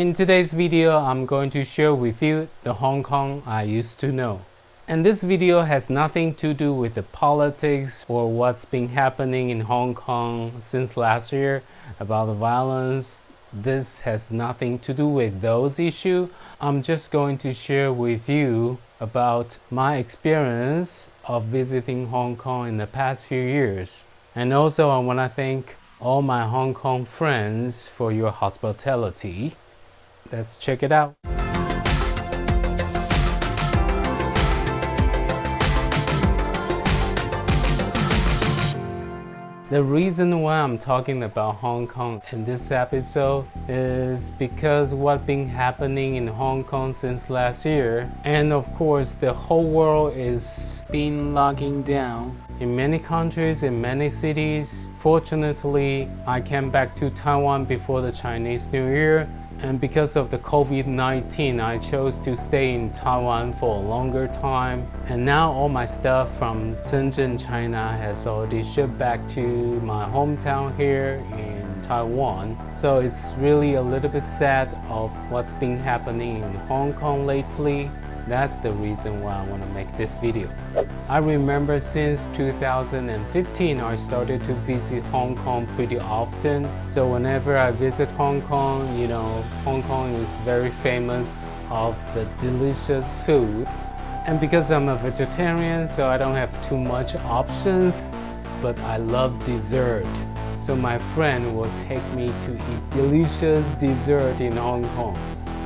In today's video, I'm going to share with you the Hong Kong I used to know. And this video has nothing to do with the politics or what's been happening in Hong Kong since last year about the violence. This has nothing to do with those issues. I'm just going to share with you about my experience of visiting Hong Kong in the past few years. And also I want to thank all my Hong Kong friends for your hospitality. Let's check it out. The reason why I'm talking about Hong Kong in this episode is because what's been happening in Hong Kong since last year and of course the whole world is been locking down in many countries in many cities fortunately I came back to Taiwan before the Chinese New Year and because of the COVID-19, I chose to stay in Taiwan for a longer time. And now all my stuff from Shenzhen, China has already shipped back to my hometown here in Taiwan. So it's really a little bit sad of what's been happening in Hong Kong lately. That's the reason why I want to make this video. I remember since 2015 I started to visit Hong Kong pretty often. So whenever I visit Hong Kong, you know, Hong Kong is very famous of the delicious food. And because I'm a vegetarian, so I don't have too much options, but I love dessert. So my friend will take me to eat delicious dessert in Hong Kong.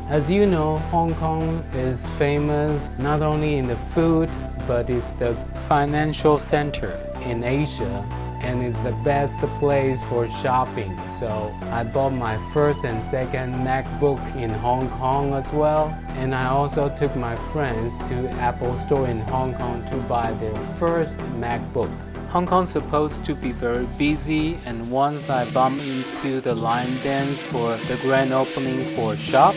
As you know, Hong Kong is famous not only in the food, but it's the financial center in Asia and it's the best place for shopping. So I bought my first and second MacBook in Hong Kong as well. And I also took my friends to Apple Store in Hong Kong to buy their first MacBook. Hong Kong's supposed to be very busy and once I bumped into the line dance for the grand opening for shop.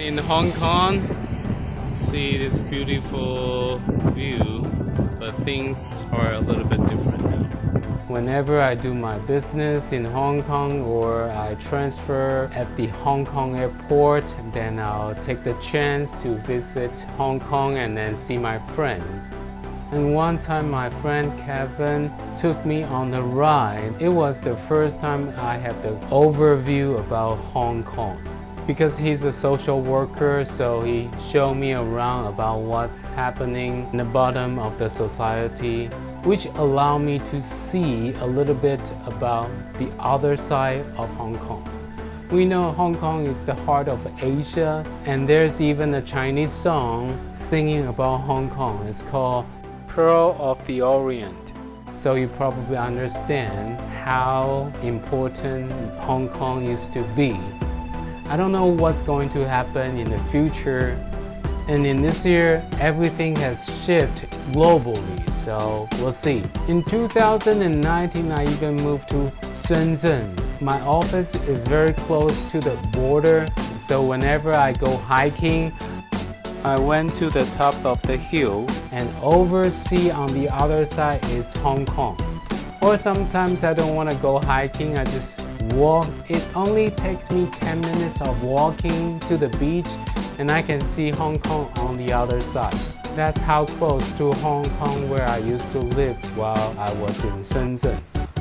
In Hong Kong see this beautiful view but things are a little bit different now. Whenever I do my business in Hong Kong or I transfer at the Hong Kong airport then I'll take the chance to visit Hong Kong and then see my friends. And one time my friend Kevin took me on a ride. It was the first time I had the overview about Hong Kong because he's a social worker so he showed me around about what's happening in the bottom of the society which allowed me to see a little bit about the other side of Hong Kong. We know Hong Kong is the heart of Asia and there's even a Chinese song singing about Hong Kong. It's called Pearl of the Orient. So you probably understand how important Hong Kong used to be I don't know what's going to happen in the future. And in this year, everything has shifted globally, so we'll see. In 2019, I even moved to Shenzhen. My office is very close to the border, so whenever I go hiking, I went to the top of the hill and oversee on the other side is Hong Kong. Or sometimes I don't want to go hiking, I just walk. It only takes me 10 minutes of walking to the beach and I can see Hong Kong on the other side. That's how close to Hong Kong where I used to live while I was in Shenzhen.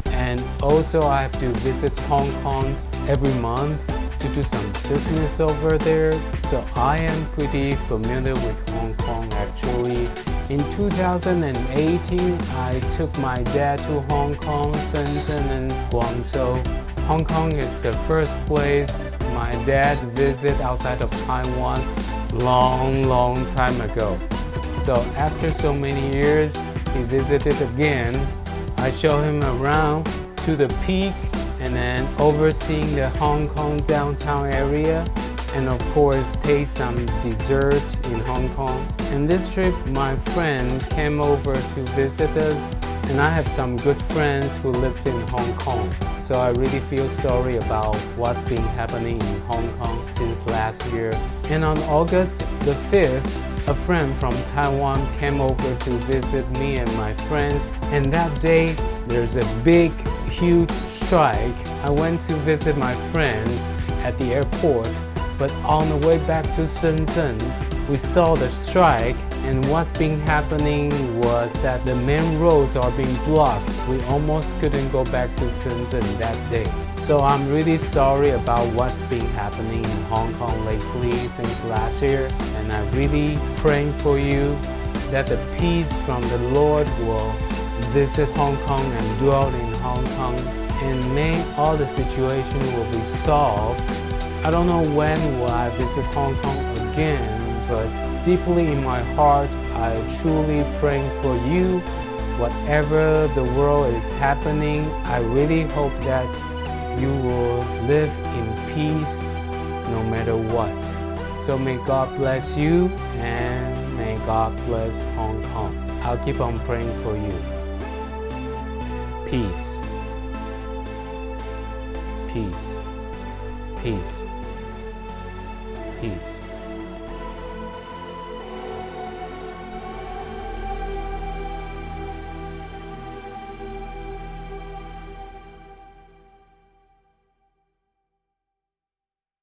And also I have to visit Hong Kong every month to do some business over there. So I am pretty familiar with Hong Kong actually. In 2018, I took my dad to Hong Kong, Shenzhen and Guangzhou Hong Kong is the first place my dad visited outside of Taiwan long, long time ago. So after so many years, he visited again. I show him around to the peak and then overseeing the Hong Kong downtown area and of course taste some dessert in Hong Kong. In this trip, my friend came over to visit us and I have some good friends who lives in Hong Kong. So I really feel sorry about what's been happening in Hong Kong since last year. And on August the 5th, a friend from Taiwan came over to visit me and my friends. And that day, there's a big, huge strike. I went to visit my friends at the airport but on the way back to Shenzhen, we saw the strike and what's been happening was that the main roads are being blocked. We almost couldn't go back to Shenzhen that day. So I'm really sorry about what's been happening in Hong Kong lately since last year and I'm really praying for you that the peace from the Lord will visit Hong Kong and dwell in Hong Kong and may all the situation will be solved I don't know when will I visit Hong Kong again, but deeply in my heart, I truly praying for you. Whatever the world is happening, I really hope that you will live in peace no matter what. So may God bless you and may God bless Hong Kong. I'll keep on praying for you. Peace. Peace. Peace. Peace.